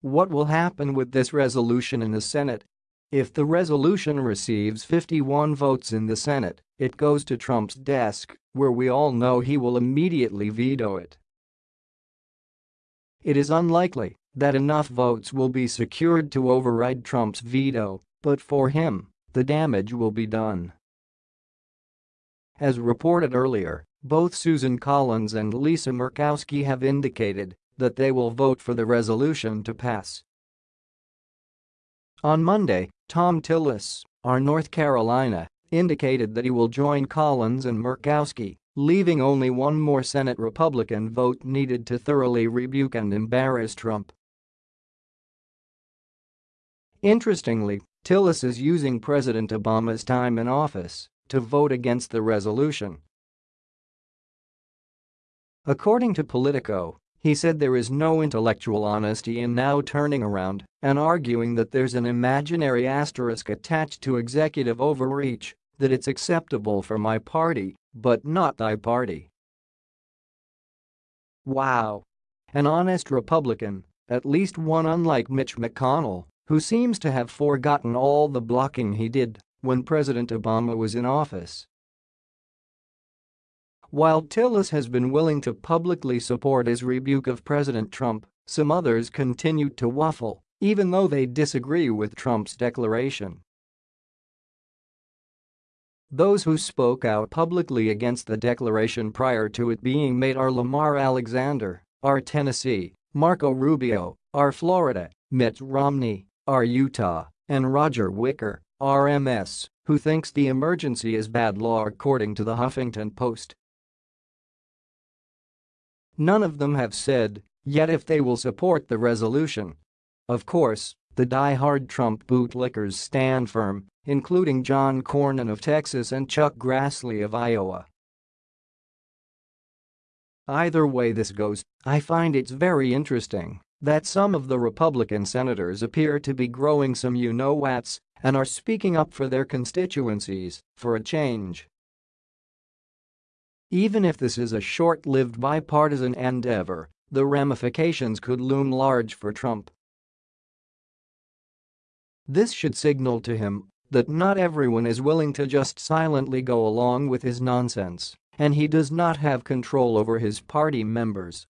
What will happen with this resolution in the Senate? If the resolution receives 51 votes in the Senate, it goes to Trump's desk, where we all know he will immediately veto it. It is unlikely that enough votes will be secured to override Trump's veto, but for him, the damage will be done. As reported earlier, both Susan Collins and Lisa Murkowski have indicated that they will vote for the resolution to pass. On Monday, Thom Tillis, our North Carolina, indicated that he will join Collins and Murkowski, leaving only one more Senate Republican vote needed to thoroughly rebuke and embarrass Trump. Interestingly, Tillis is using President Obama's time in office to vote against the resolution. According to Politico, he said there is no intellectual honesty in now turning around and arguing that there's an imaginary asterisk attached to executive overreach, that it's acceptable for my party, but not thy party. Wow. An honest Republican, at least one unlike Mitch McConnell, who seems to have forgotten all the blocking he did when President Obama was in office. While Tillis has been willing to publicly support his rebuke of President Trump, some others continued to waffle, even though they disagree with Trump's declaration. Those who spoke out publicly against the declaration prior to it being made are Lamar Alexander, R. Tennessee, Marco Rubio, R. Florida, Mitt Romney, R. Utah, and Roger Wicker, RMS, who thinks the emergency is bad law according to the Huffington Post. None of them have said yet if they will support the resolution. Of course, the die-hard Trump bootlickers stand firm, including John Cornyn of Texas and Chuck Grassley of Iowa. Either way this goes, I find it's very interesting that some of the Republican senators appear to be growing some you-know-whats and are speaking up for their constituencies for a change. Even if this is a short-lived bipartisan endeavor, the ramifications could loom large for Trump. This should signal to him that not everyone is willing to just silently go along with his nonsense, and he does not have control over his party members.